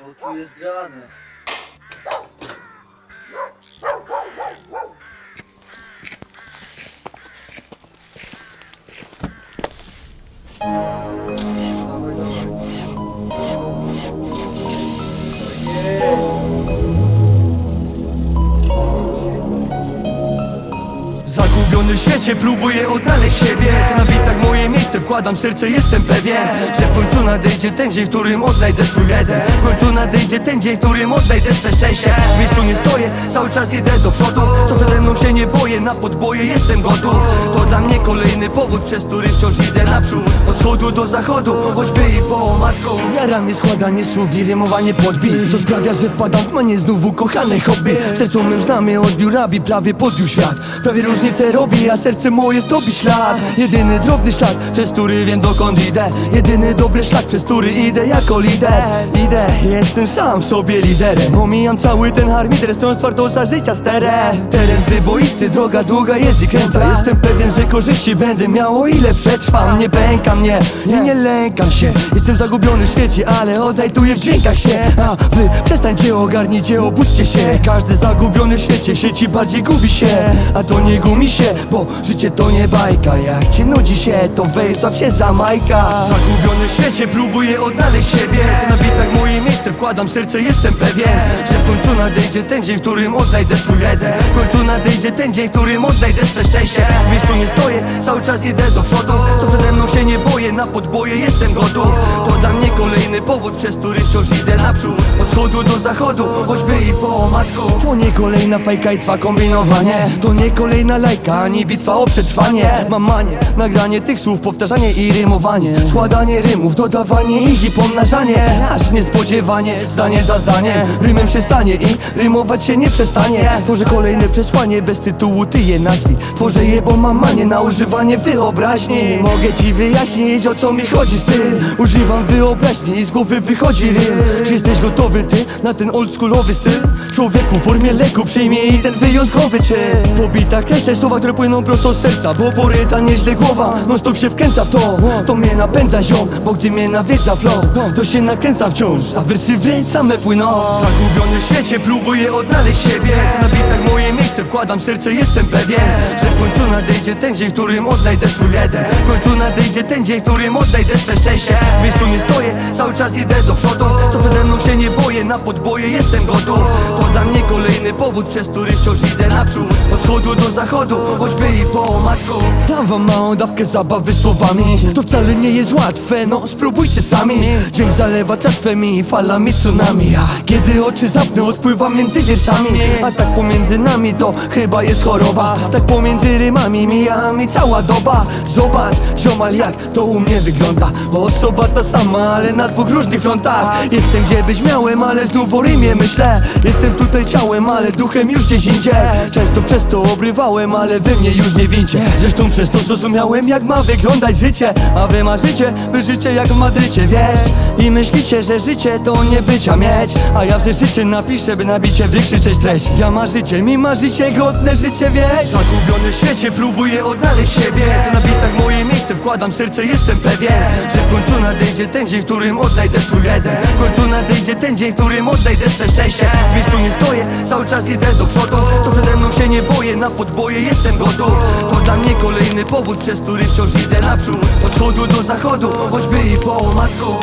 Co tu jest Zagubiony w świecie, próbuję odnaleźć siebie. Na bitach moje miejsce, wkładam serce, jestem pewien Że w końcu nadejdzie ten dzień, w którym odnajdę swój jeden W końcu nadejdzie ten dzień, w którym odnajdę swe szczęście. W miejscu nie stoję, cały czas idę do przodu. Co przede mną się nie boję, na podboje jestem gotów. To dla mnie kolejny powód, przez który wciąż idę naprzód wschodu do zachodu, choćby i po omacku Jara mnie składanie słów i rymowanie podbit To sprawia, że wpadam w manię znowu kochane hobby. W sercu mym znamy odbił rabi, prawie podbił świat. Prawie różnicę robi, a serce moje zdobi ślad. Jedyny drobny ślad, przez który wiem dokąd idę. Jedyny dobry szlak, przez który idę jako lider. Idę, jestem sam sobie liderem. Omijam cały ten harmider, stojąc twardo za życia sterę. Teren wyboisty, droga długa jest i kręta. Jestem pewien, że korzyści będę miał o ile przetrwam Nie pęka mnie, nie, nie lękam się Jestem zagubiony w świecie, ale odnajduję w dźwiękach się. A wy przestańcie, ogarnijcie, obudźcie się. Każdy zagubiony w świecie sieci bardziej gubi się. A to nie gumi się, bo życie to nie bajka. Jak cię nudzi się, to weź się za majka. Zagubiony w świecie, próbuję odnaleźć siebie. Na bitach moje miejsce, wkładam serce, jestem pewien Że w końcu nadejdzie ten dzień, w którym odnajdę swój jeden W końcu nadejdzie ten dzień, w którym odnajdę swe szczęście. W miejscu nie stoję, cały czas idę do przodu. Co przede mną się nie boję, na podboje jestem gotów. To dla mnie kolejny powód, przez który wciąż idę naprzód. Od wschodu do zachodu, choćby i po omacku To nie kolejna fajka i trwa kombinowanie. To nie kolejna lajka, ani bitwa o przetrwanie. Mam manię, nagranie tych słów, powtarzanie i rymowanie. Składanie rymów, dodawanie ich i pomnażanie. Aż niespodziewanie, zdanie za zdanie. Rymem się stanie i rymować się nie przestanie. Tworzę kolejne przesłanie, bez tytułu ty je nazwij. Tworzę je, bo mam manię na używanie wyobraźni. Mogę ci wyjaśnić o co mi chodzi z tym Używam wyobraźni i z głowy wychodzi rym Czy jesteś gotowy ty na ten oldschoolowy styl? Człowieku w formie leku przyjmij ten wyjątkowy czyn Pobita kreślę słowa, które płyną prosto z serca Bo poryta nieźle głowa, non stop się wkręca w to. To mnie napędza ziom, bo gdy mnie nawiedza flow To się nakręca wciąż, a wersy wręcz same płyną. Zagubiony w świecie, próbuję odnaleźć siebie. Na bitach moje miejsce, wkładam serce, jestem pewien Że w końcu nadejdzie ten dzień, w którym odnajdę swój jeden. W końcu nadejdzie ten dzień, którym odnajdę swe szczęście. W miejscu nie stoję, cały czas idę do przodu. Co przede mną się nie boję, na podboje jestem gotów. To dla mnie kolejny powód, przez który wciąż idę naprzód. Od wschodu do zachodu, choćby i po omacku Dam wam małą dawkę zabawy słowami. To wcale nie jest łatwe, no spróbujcie sami. Dźwięk zalewa tratwemi, falami tsunami. A kiedy oczy zapnę, odpływam między wierszami. A tak pomiędzy nami to chyba jest choroba. Tak pomiędzy rymami mija mi cała doba. Zobacz, ziomal jak to u mnie wygląda Osoba ta sama, ale na dwóch różnych frontach. Jestem gdzie być miałem, ale znów o rymie myślę. Jestem tutaj ciałem, ale duchem już gdzieś indziej. Często przez to obrywałem, ale wy mnie już nie wincie. Zresztą przez to zrozumiałem jak ma wyglądać życie. A wy marzycie, by życie jak w Madrycie, wiesz? I myślicie, że życie to nie bycia mieć. A ja w życie napiszę, by nabicie wykrzyczeć treść. Ja marzycie, mi marzycie godne życie, wiesz? Zagubiony w świecie, próbuję odnaleźć siebie. Na bitach moje miejsce, wkładam serce, jestem pewien Że w końcu nadejdzie ten dzień, w którym odnajdę swój jeden W końcu nadejdzie ten dzień, w którym odnajdę swe szczęście. W miejscu nie stoję, cały czas idę do przodu. Co przede mną się nie boję, na podboje jestem gotów. To dla mnie kolejny powód, przez który wciąż idę naprzód. Od wschodu do zachodu, choćby i po omacku